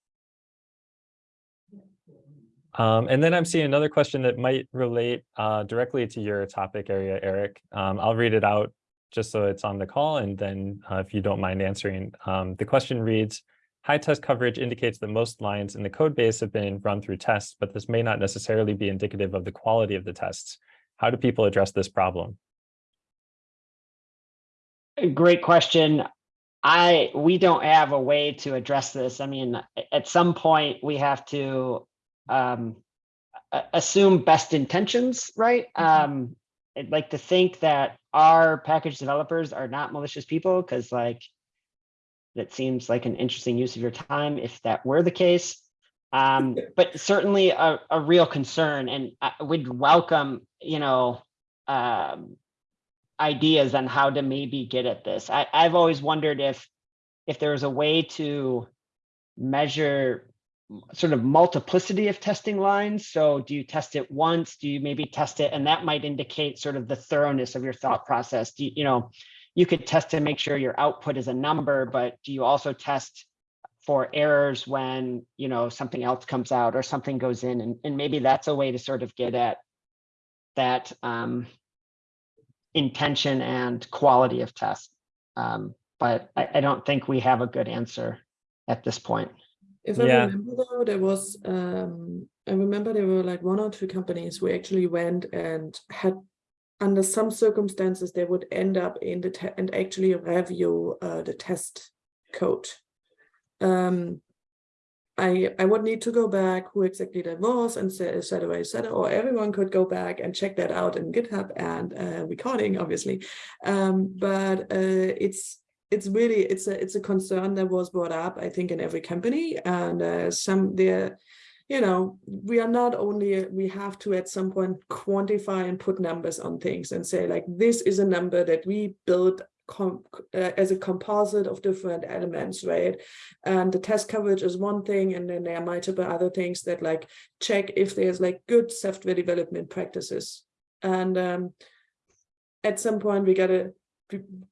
Um, and then I'm seeing another question that might relate uh, directly to your topic area, Eric. Um, I'll read it out just so it's on the call. And then uh, if you don't mind answering, um, the question reads, high test coverage indicates that most lines in the code base have been run through tests, but this may not necessarily be indicative of the quality of the tests. How do people address this problem? Great question. I we don't have a way to address this. I mean, at some point we have to um, assume best intentions, right? Mm -hmm. Um, I'd like to think that our package developers are not malicious people because like that seems like an interesting use of your time if that were the case. Um, but certainly a, a real concern and I would welcome, you know, um, ideas on how to maybe get at this. I, I've always wondered if if there was a way to measure sort of multiplicity of testing lines. So do you test it once? Do you maybe test it? And that might indicate sort of the thoroughness of your thought process. Do you, you know, you could test to make sure your output is a number, but do you also test for errors when, you know, something else comes out or something goes in? And, and maybe that's a way to sort of get at that um, intention and quality of test. Um, but I, I don't think we have a good answer at this point. If I yeah. remember though, there was, um, I remember there were like one or two companies who actually went and had, under some circumstances, they would end up in the, and actually review uh, the test code. Um, I, I would need to go back who exactly that was and say, et cetera, et cetera, or everyone could go back and check that out in GitHub and uh, recording, obviously. Um, but uh, it's it's really it's a it's a concern that was brought up i think in every company and uh, some there you know, we are not only, we have to at some point quantify and put numbers on things and say like, this is a number that we build com- uh, as a composite of different elements, right? And the test coverage is one thing, and then there are multiple other things that like check if there's like good software development practices. And um, at some point, we gotta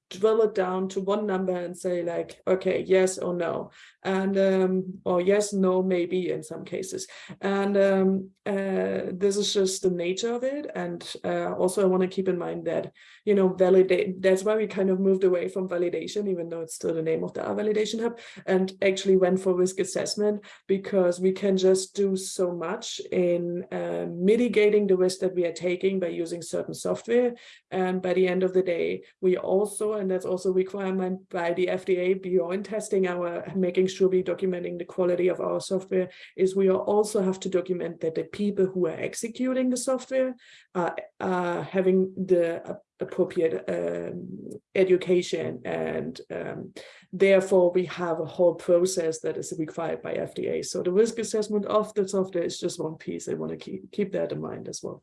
drill it down to one number and say like, okay, yes or no, and um, or yes, no, maybe in some cases. And um, uh, this is just the nature of it. And uh, also, I want to keep in mind that you know, validate. That's why we kind of moved away from validation, even though it's still the name of the R validation hub, and actually went for risk assessment because we can just do so much in uh, mitigating the risk that we are taking by using certain software. And by the end of the day, we also, and that's also a requirement by the FDA beyond testing our, making sure we documenting the quality of our software, is we also have to document that the people who are executing the software are, are having the appropriate um, education and um, therefore we have a whole process that is required by FDA. So the risk assessment of the software is just one piece. I want to keep, keep that in mind as well.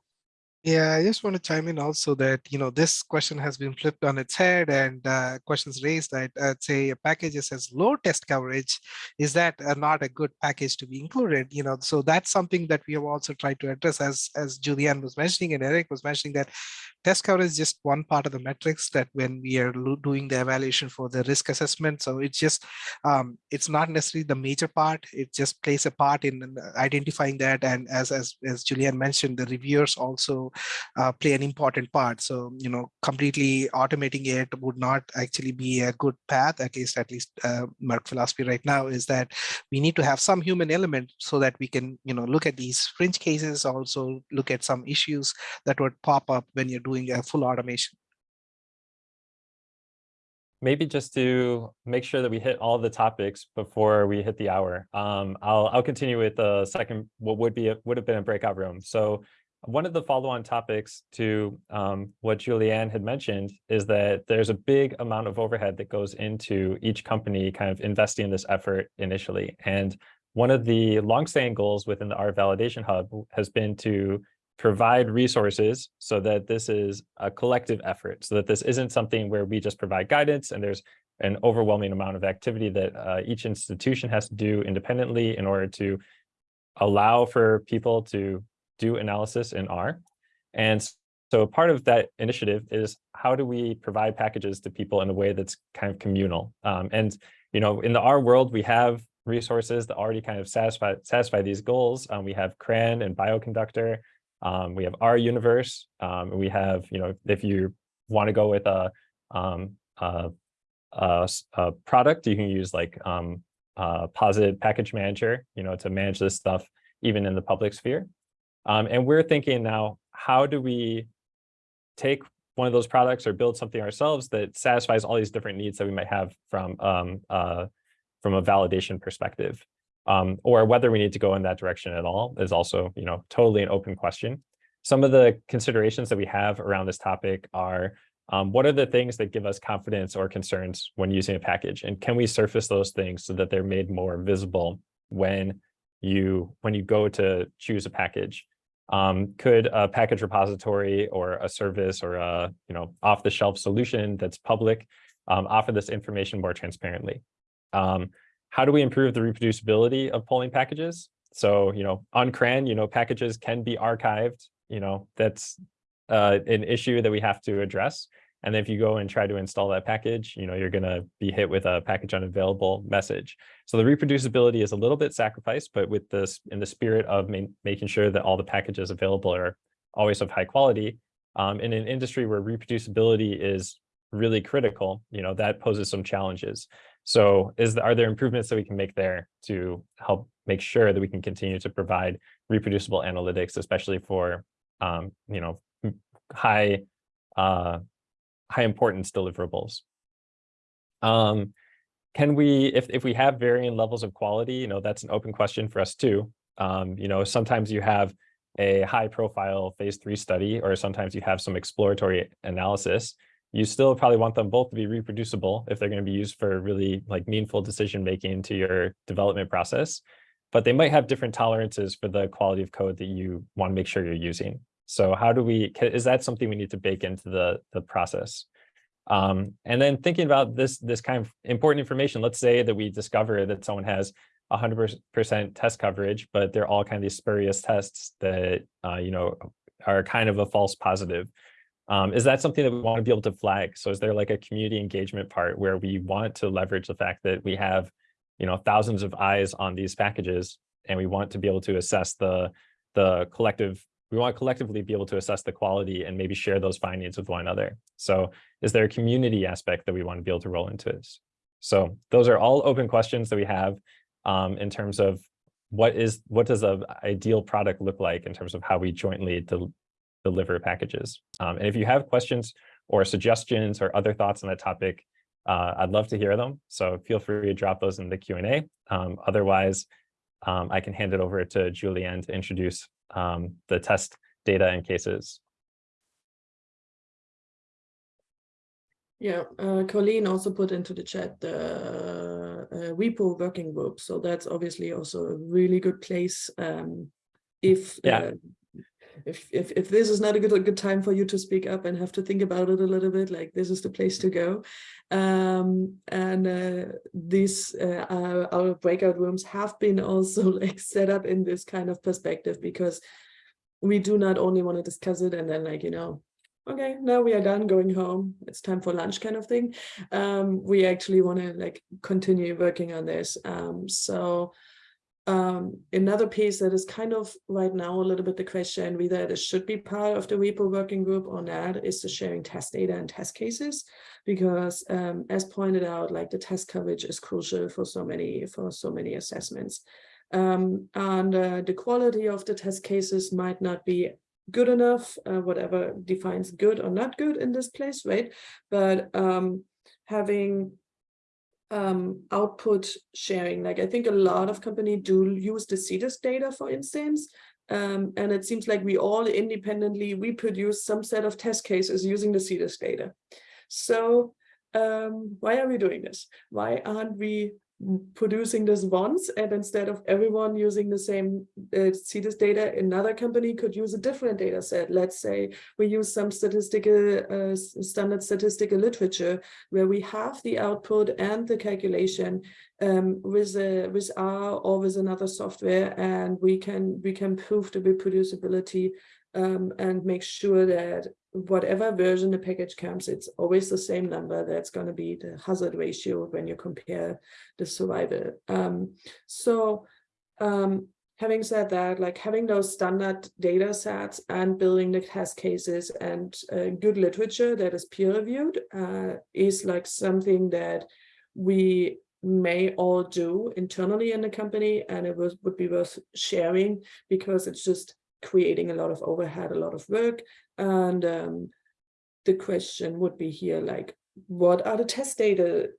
Yeah, I just want to chime in also that, you know, this question has been flipped on its head and uh, questions raised that uh, say a package that says low test coverage, is that uh, not a good package to be included? You know, so that's something that we have also tried to address as, as Juliane was mentioning and Eric was mentioning that test coverage is just one part of the metrics that when we are doing the evaluation for the risk assessment. So it's just, um, it's not necessarily the major part. It just plays a part in uh, identifying that. And as, as, as Juliane mentioned, the reviewers also uh, play an important part. So, you know, completely automating it would not actually be a good path, at least, at least uh, Merck philosophy right now is that we need to have some human element so that we can, you know, look at these fringe cases, also look at some issues that would pop up when you're doing a full automation. maybe just to make sure that we hit all the topics before we hit the hour. Um, I'll I'll continue with the second what would be a, would have been a breakout room. So one of the follow-on topics to um, what Juliane had mentioned is that there's a big amount of overhead that goes into each company kind of investing in this effort initially. And one of the long-standing goals within the R Validation Hub has been to provide resources so that this is a collective effort, so that this isn't something where we just provide guidance and there's an overwhelming amount of activity that uh, each institution has to do independently in order to allow for people to do analysis in R. And so part of that initiative is how do we provide packages to people in a way that's kind of communal? Um, and, you know, in the R world, we have resources that already kind of satisfy, satisfy these goals. Um, we have CRAN and Bioconductor. Um, we have R Universe. Um, we have, you know, if you want to go with a, um, a, a, a product, you can use like um, uh, Posit Package Manager, you know, to manage this stuff even in the public sphere. Um, and we're thinking now, how do we take one of those products or build something ourselves that satisfies all these different needs that we might have from um, uh, from a validation perspective, um, or whether we need to go in that direction at all is also, you know, totally an open question. Some of the considerations that we have around this topic are um, what are the things that give us confidence or concerns when using a package, and can we surface those things so that they're made more visible when you when you go to choose a package? Um, could a package repository or a service or a you know off the shelf solution that's public um, offer this information more transparently? Um, how do we improve the reproducibility of polling packages? So you know on CRAN, you know packages can be archived. You know that's uh, an issue that we have to address. And if you go and try to install that package, you know, you're going to be hit with a package unavailable message. So the reproducibility is a little bit sacrificed, but with this in the spirit of ma making sure that all the packages available are always of high quality, um, in an industry where reproducibility is really critical, you know, that poses some challenges. So is the, are there improvements that we can make there to help make sure that we can continue to provide reproducible analytics, especially for, um, you know, high uh, high importance deliverables. Um, can we, if, if we have varying levels of quality, you know, that's an open question for us too. Um, you know, sometimes you have a high profile phase three study, or sometimes you have some exploratory analysis. You still probably want them both to be reproducible if they're going to be used for really like meaningful decision making to your development process. but they might have different tolerances for the quality of code that you want to make sure you're using. So how do we, is that something we need to bake into the, the process? Um, and then thinking about this, this kind of important information, let's say that we discover that someone has hundred percent test coverage, but they're all kind of these spurious tests that, uh, you know, are kind of a false positive. Um, is that something that we want to be able to flag? So is there like a community engagement part where we want to leverage the fact that we have, you know, thousands of eyes on these packages and we want to be able to assess the, the collective, we want to collectively be able to assess the quality and maybe share those findings with one another. So is there a community aspect that we want to be able to roll into this? So those are all open questions that we have um, in terms of what is, what does a ideal product look like in terms of how we jointly del- deliver packages. Um, and if you have questions or suggestions or other thoughts on that topic, uh, I'd love to hear them. So feel free to drop those in the Q&A. Um, otherwise, um, I can hand it over to Juliane to introduce um, the test data and cases. Yeah, uh, Colleen also put into the chat the uh, repo working group. So that's obviously also a really good place. Um, if Yeah. If if if this is not a good a good time for you to speak up and have to think about it a little bit, like this is the place to go. Um, and uh, these uh, our breakout rooms have been also like set up in this kind of perspective because we do not only want to discuss it and then like you know okay, now we are done going home. It's time for lunch kind of thing. Um, we actually want to like continue working on this. Um, so um, another piece that is kind of right now a little bit the question whether it should be part of the repo working group or not is the sharing test data and test cases because um, as pointed out like the test coverage is crucial for so many for so many assessments um, and uh, the quality of the test cases might not be good enough, uh, whatever defines good or not good in this place, right? But um, having um, output sharing, like I think a lot of companies do use the CDISC data, for instance, um, and it seems like we all independently reproduce some set of test cases using the CDISC data. So um, why are we doing this? Why aren't we producing this once and instead of everyone using the same uh, CDISC data, another company could use a different data set. Let's say we use some statistical uh, standard statistical literature where we have the output and the calculation um, with a, with R or with another software, and we can we can prove the reproducibility um, and make sure that whatever version the package comes, it's always the same number. That's going to be the hazard ratio when you compare the survival. Um, so um, having said that, like having those standard data sets and building the test cases and uh, good literature that is peer reviewed uh, is like something that we may all do internally in the company and it was, would be worth sharing because it's just creating a lot of overhead, a lot of work. And um, the question would be here, like, what are the test data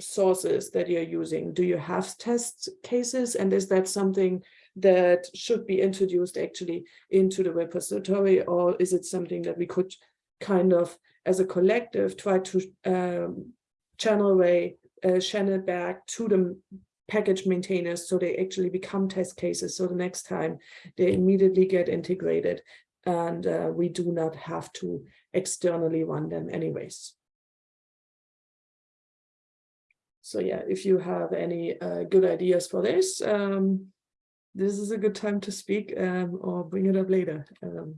sources that you're using? Do you have test cases? And is that something that should be introduced actually into the repository? Or is it something that we could kind of, as a collective, try to um, channel way, uh, channel back to the package maintainers so they actually become test cases so the next time they immediately get integrated and uh, we do not have to externally run them anyways. So yeah, if you have any uh, good ideas for this, um, this is a good time to speak um, or bring it up later. Um,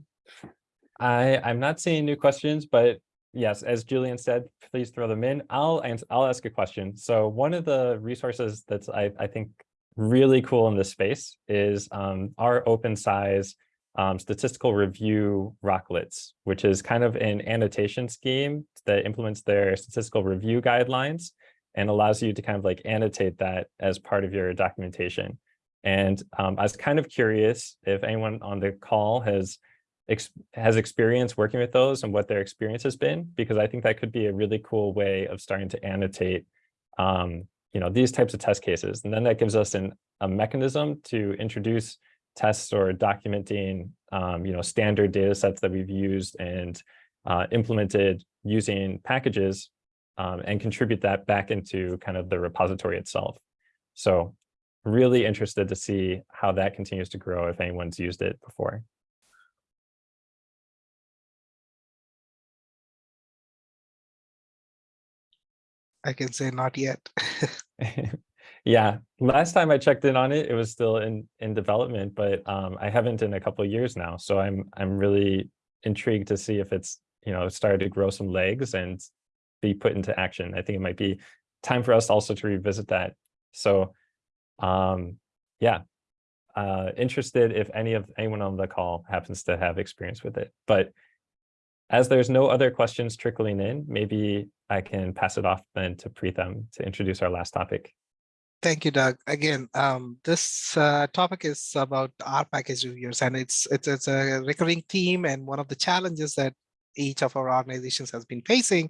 I, I'm not seeing new questions, but yes, as Juliane said, please throw them in. I'll I'll ask a question. So one of the resources that's I, I think really cool in this space is um, rOpenSci um, statistical review roclets, which is kind of an annotation scheme that implements their statistical review guidelines and allows you to kind of like annotate that as part of your documentation. And um, I was kind of curious if anyone on the call has ex has experience working with those and what their experience has been, because I think that could be a really cool way of starting to annotate, um, you know, these types of test cases. And then that gives us an, a mechanism to introduce tests or documenting, um, you know, standard data sets that we've used and uh, implemented using packages um, and contribute that back into kind of the repository itself. So really interested to see how that continues to grow if anyone's used it before. I can say not yet. yeah, last time I checked in on it, it was still in in development, but um, I haven't in a couple years now. So I'm I'm really intrigued to see if it's you know started to grow some legs and be put into action. I think it might be time for us also to revisit that. So um, yeah, uh, interested if any of anyone on the call happens to have experience with it. But as there's no other questions trickling in, maybe I can pass it off then to Preetham to introduce our last topic. Thank you, Doug. Again, um, this uh, topic is about our package reviewers, and it's it's it's a recurring theme and one of the challenges that each of our organizations has been facing.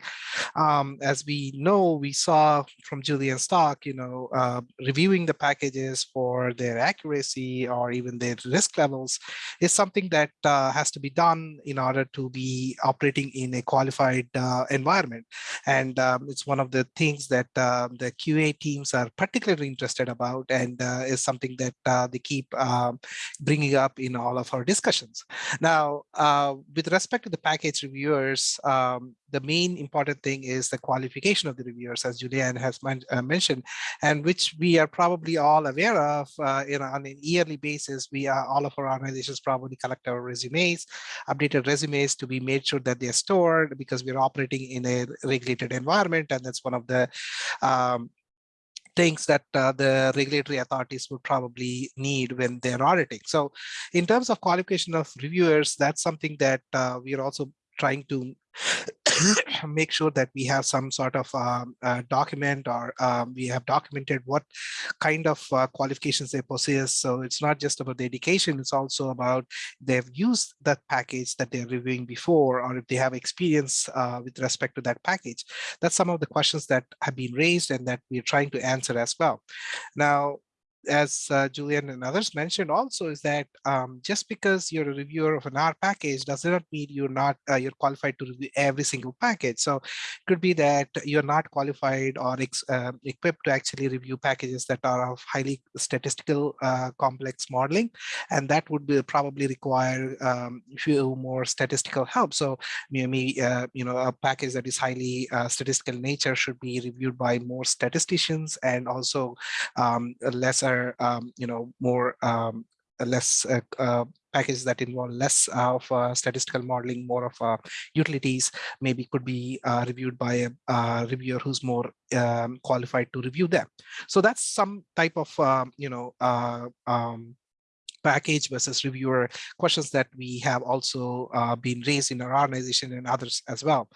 Um, as we know, we saw from Juliane's talk, you know, uh, reviewing the packages for their accuracy or even their risk levels is something that uh, has to be done in order to be operating in a qualified uh, environment. And um, it's one of the things that uh, the QA teams are particularly interested about and uh, is something that uh, they keep um, bringing up in all of our discussions. Now, with respect to the package reviewers, um, the main important thing is the qualification of the reviewers, as Juliane has uh, mentioned, and which we are probably all aware of uh, know, on an yearly basis. We are all of our organizations probably collect our resumes, updated resumes to be made sure that they're stored because we're operating in a regulated environment, and that's one of the um, things that uh, the regulatory authorities would probably need when they're auditing. So in terms of qualification of reviewers, that's something that uh, we are also trying to make sure that we have some sort of um, uh, document or um, we have documented what kind of uh, qualifications they possess. So it's not just about the education, it's also about they've used that package that they're reviewing before, or if they have experience uh, with respect to that package. That's some of the questions that have been raised and that we're trying to answer as well. Now, as uh, Juliane and others mentioned also is that um, just because you're a reviewer of an R package does not mean you're not uh, you're qualified to review every single package. So it could be that you're not qualified or uh, equipped to actually review packages that are of highly statistical uh, complex modeling, and that would be probably require um, few more statistical help. So maybe uh, you know a package that is highly uh, statistical nature should be reviewed by more statisticians and also um, lesser are um, you know more um, less uh, uh, packages that involve less of uh, statistical modeling, more of uh, utilities, maybe could be uh, reviewed by a uh, reviewer who's more um, qualified to review them. So that's some type of, um, you know, um, package versus reviewer questions that we have also uh, been raised in our organization and others as well.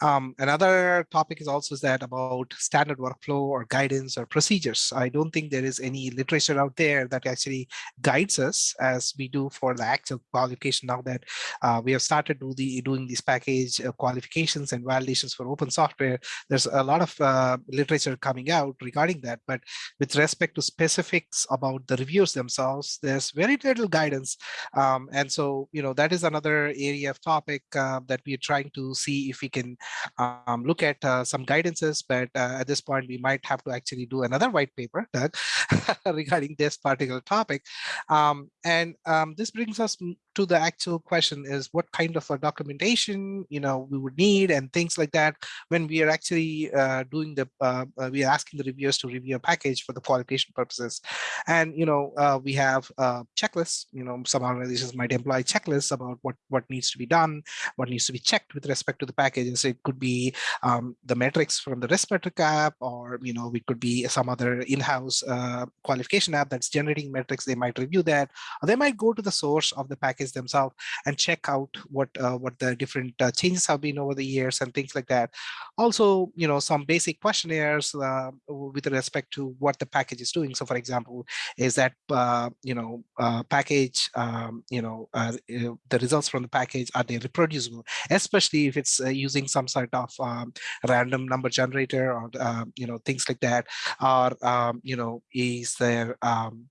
Um, another topic is also that about standard workflow or guidance or procedures. I don't think there is any literature out there that actually guides us as we do for the actual qualification now that uh, we have started do the, doing these package uh, qualifications and validations for open software. There's a lot of uh, literature coming out regarding that, but with respect to specifics about the reviews themselves, there's very very little guidance. Um, and so, you know, that is another area of topic uh, that we are trying to see if we can um, look at uh, some guidances, but uh, at this point, we might have to actually do another white paper, regarding this particular topic. Um, and um, this brings us to the actual question is what kind of a documentation, you know, we would need and things like that when we are actually uh, doing the, uh, uh, we are asking the reviewers to review a package for the qualification purposes. And, you know, uh, we have uh, checklists, you know, some organizations might employ checklists about what, what needs to be done, what needs to be checked with respect to the packages. It could be um, the metrics from the RiskMetric app, or, you know, it could be some other in-house uh, qualification app that's generating metrics. They might review that, or they might go to the source of the package themselves and check out what uh, what the different uh, changes have been over the years and things like that. Also, you know, some basic questionnaires uh, with respect to what the package is doing. So, for example, is that uh, you know uh, package, um, you know, uh, the results from the package are they reproducible, especially if it's using some sort of um, random number generator or you know things like that, or um, you know, is there um,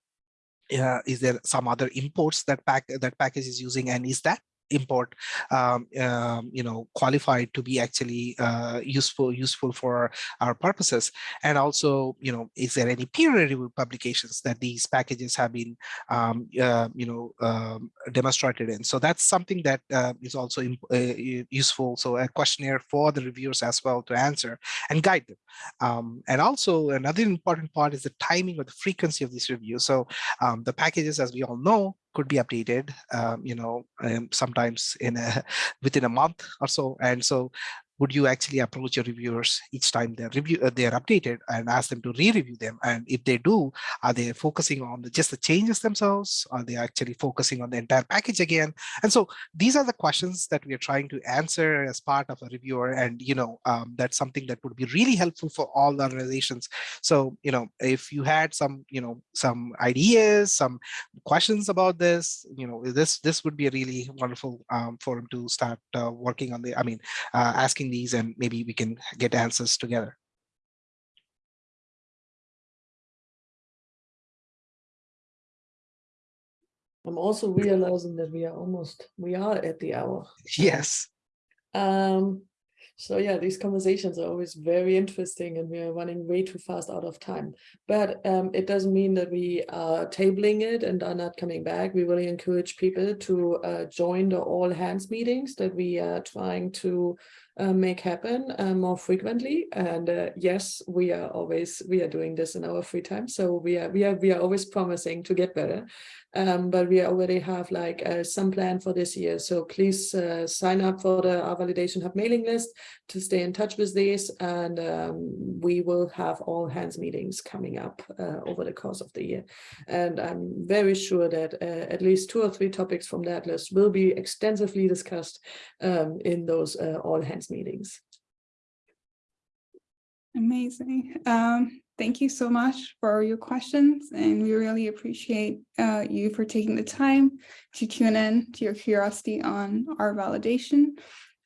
uh, is there some other imports that pack that package is using and is that import um, um, you know qualified to be actually uh, useful useful for our purposes. And also you know is there any peer review publications that these packages have been um, uh, you know um, demonstrated in? So that's something that uh, is also uh, useful. So a questionnaire for the reviewers as well to answer and guide them. Um, and also another important part is the timing or the frequency of this review so um, the packages as we all know could be updated um, you know um, sometimes in a within a month or so. And so would you actually approach your reviewers each time they're review uh, they're updated and ask them to re-review them? And if they do are they focusing on the, just the changes themselves? Are they actually focusing on the entire package again? And so these are the questions that we are trying to answer as part of a reviewer and you know um, that's something that would be really helpful for all the organizations. So you know if you had some you know some ideas some questions about this you know this this would be a really wonderful um, forum to start uh, working on the i mean uh, asking these and maybe we can get answers together I'm also realizing that we are almost, we are at the hour. yes Um, so yeah, these conversations are always very interesting and we are running way too fast out of time. But um, it doesn't mean that we are tabling it and are not coming back. We really encourage people to uh, join the all hands meetings that we are trying to uh, make happen uh, more frequently. And uh, yes, we are always, we are doing this in our free time. So we are, we are, we are always promising to get better. Um, but we already have like uh, some plan for this year. So please uh, sign up for the R Validation Hub mailing list to stay in touch with these. And um, we will have all hands meetings coming up uh, over the course of the year. And I'm very sure that uh, at least two or three topics from that list will be extensively discussed um, in those uh, all hands meetings. Amazing. Um, thank you so much for your questions and we really appreciate uh, you for taking the time to tune in to your curiosity on R validation.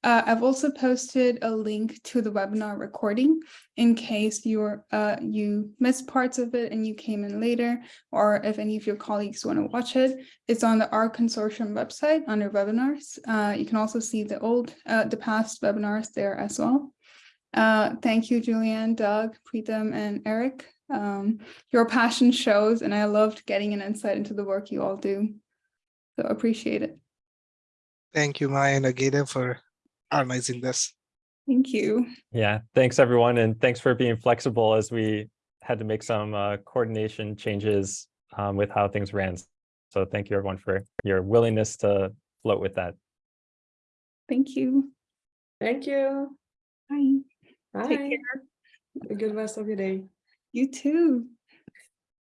Uh, I've also posted a link to the webinar recording in case you're uh, you missed parts of it and you came in later, or if any of your colleagues want to watch it. It's on the R Consortium website under webinars. Uh, you can also see the old, uh, the past webinars there as well. Uh, thank you, Juliane, Doug, Preetham, and Eric. Um, your passion shows, and I loved getting an insight into the work you all do. So appreciate it. thank you maya and agata for organizing this Thank you. Yeah, thanks everyone, and thanks for being flexible as we had to make some uh, coordination changes um, with how things ran. So thank you everyone for your willingness to float with that. Thank you. Thank you. Bye. Bye. Take care. Have a good rest of your day. You too.